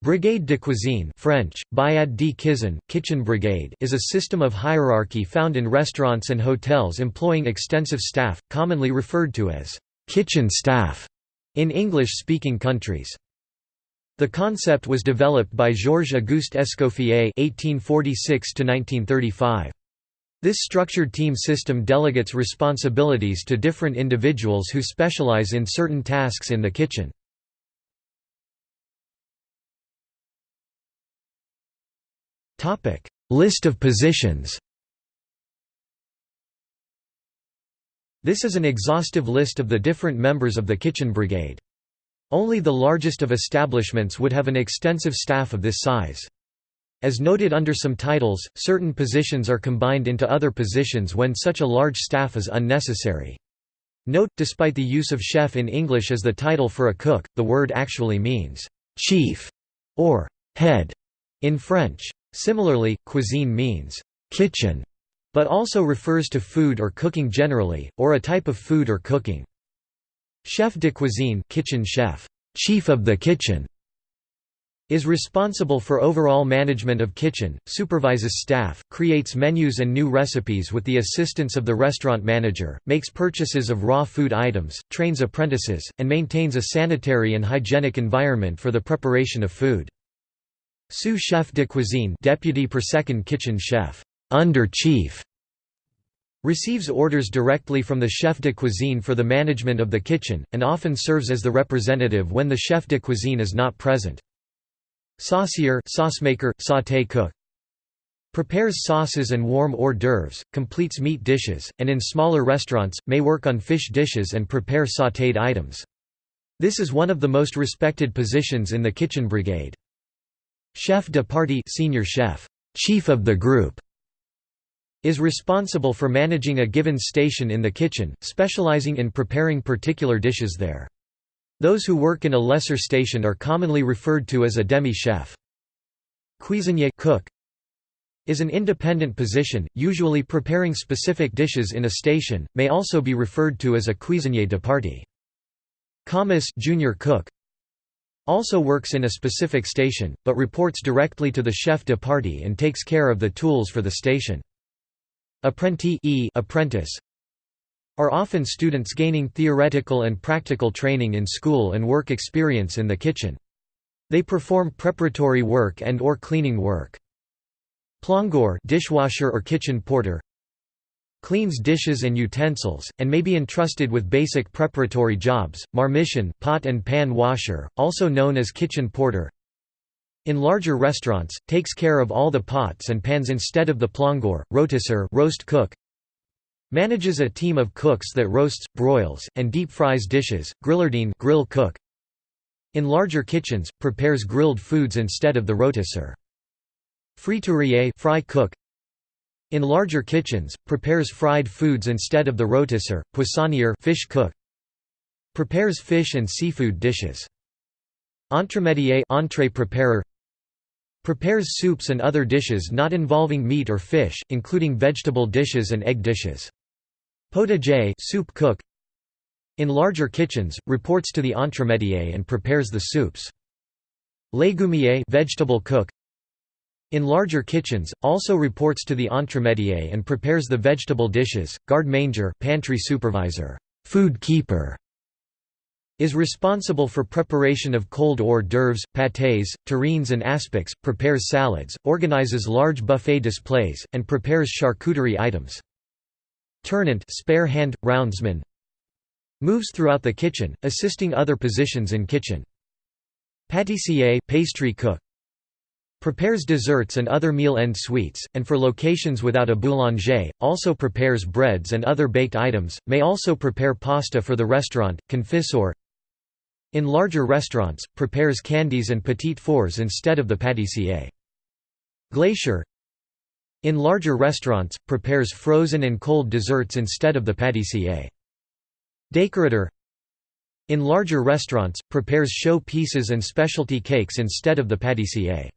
Brigade de cuisine French, de cuisine, kitchen brigade is a system of hierarchy found in restaurants and hotels employing extensive staff, commonly referred to as «kitchen staff» in English-speaking countries. The concept was developed by Georges-Auguste Escoffier (1846–1935). This structured team system delegates responsibilities to different individuals who specialize in certain tasks in the kitchen. List of positions This is an exhaustive list of the different members of the kitchen brigade. Only the largest of establishments would have an extensive staff of this size. As noted under some titles, certain positions are combined into other positions when such a large staff is unnecessary. Note, despite the use of chef in English as the title for a cook, the word actually means chief or head in French. Similarly, cuisine means kitchen, but also refers to food or cooking generally, or a type of food or cooking. Chef de cuisine kitchen chef, chief of the kitchen, is responsible for overall management of kitchen, supervises staff, creates menus and new recipes with the assistance of the restaurant manager, makes purchases of raw food items, trains apprentices, and maintains a sanitary and hygienic environment for the preparation of food. Sous chef de cuisine deputy per second kitchen chef under chief receives orders directly from the chef de cuisine for the management of the kitchen, and often serves as the representative when the chef de cuisine is not present. Saucier sauce maker, sauté cook prepares sauces and warm hors d'oeuvres, completes meat dishes, and in smaller restaurants, may work on fish dishes and prepare sautéed items. This is one of the most respected positions in the kitchen brigade. Chef de partie senior chef, chief of the group, is responsible for managing a given station in the kitchen, specializing in preparing particular dishes there. Those who work in a lesser station are commonly referred to as a demi-chef. Cuisinier cook is an independent position, usually preparing specific dishes in a station, may also be referred to as a cuisinier de partie. Commis junior cook also works in a specific station, but reports directly to the chef de partie and takes care of the tools for the station. Apprenti e apprentice are often students gaining theoretical and practical training in school and work experience in the kitchen. They perform preparatory work and or cleaning work. Plongeur dishwasher or kitchen porter cleans dishes and utensils, and may be entrusted with basic preparatory jobs, marmiton pot and pan washer, also known as kitchen porter. In larger restaurants, takes care of all the pots and pans instead of the plongeur, rôtisseur roast cook, manages a team of cooks that roasts, broils, and deep fries dishes, grillardin grill cook, in larger kitchens, prepares grilled foods instead of the rôtisseur. Friturier fry cook in larger kitchens, prepares fried foods instead of the rôtisseur, poissonnier fish cook. Prepares fish and seafood dishes. Entremetier entree preparer. Prepares soups and other dishes not involving meat or fish, including vegetable dishes and egg dishes. Potager soup cook. In larger kitchens, reports to the entremetier and prepares the soups. Légumier vegetable cook. In larger kitchens, also reports to the entremetier and prepares the vegetable dishes. Garde manger pantry supervisor, food keeper, is responsible for preparation of cold hors d'oeuvres, pâtés, terrines and aspics, prepares salads, organizes large buffet displays, and prepares charcuterie items. Tournant spare hand, roundsman moves throughout the kitchen, assisting other positions in kitchen. Pâtissier pastry cook Prepares desserts and other meal-end sweets, and for locations without a boulanger, also prepares breads and other baked items, may also prepare pasta for the restaurant, confiseur In larger restaurants, prepares candies and petit fours instead of the pâtissier. Glacier In larger restaurants, prepares frozen and cold desserts instead of the pâtissier. Décorateur In larger restaurants, prepares show pieces and specialty cakes instead of the pâtissier.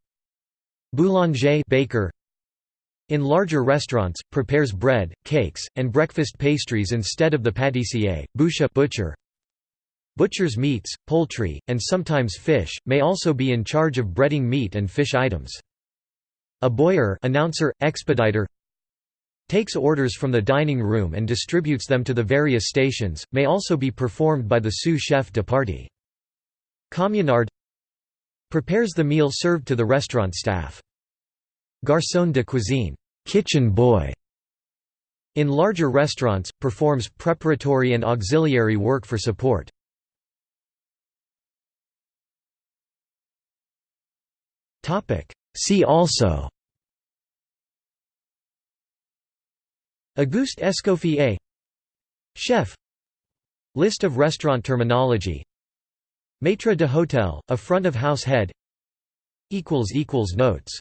Boulanger baker in larger restaurants, prepares bread, cakes, and breakfast pastries instead of the pâtissier, boucher butcher. Butchers meats, poultry, and sometimes fish, may also be in charge of breading meat and fish items. Aboyeur announcer, expediter takes orders from the dining room and distributes them to the various stations, may also be performed by the sous-chef de partie. Communard prepares the meal served to the restaurant staff. Garçon de cuisine kitchen boy", in larger restaurants, performs preparatory and auxiliary work for support. See also Auguste Escoffier Chef List of restaurant terminology Maître de hôtel, a front-of-house head. Notes